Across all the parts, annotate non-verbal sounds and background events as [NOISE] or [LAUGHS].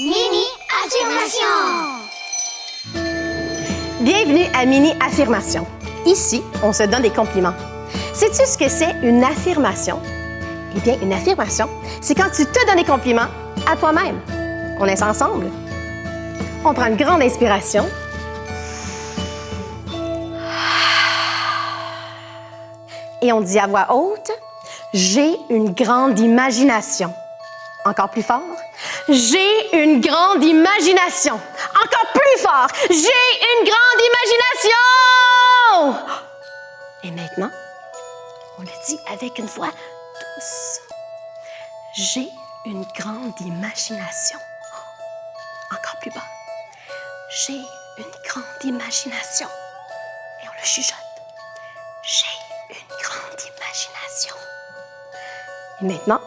Mini affirmation. Bienvenue à Mini Affirmation. Ici, on se donne des compliments. Sais-tu ce que c'est une affirmation? Eh bien, une affirmation, c'est quand tu te donnes des compliments à toi-même. On est ensemble. On prend une grande inspiration. Et on dit à voix haute, j'ai une grande imagination. Encore plus fort, j'ai une grande imagination. Encore plus fort, j'ai une grande imagination. Et maintenant, on le dit avec une voix douce. J'ai une grande imagination. Encore plus bas. J'ai une grande imagination. Et on le chuchote. J'ai une grande imagination. Et maintenant,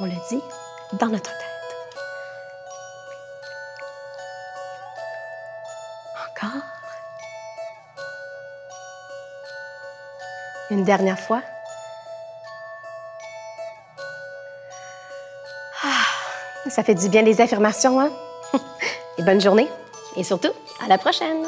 on le dit dans notre tête. Encore. Une dernière fois. Ah, ça fait du bien les affirmations, hein? [LAUGHS] Et bonne journée. Et surtout, à la prochaine.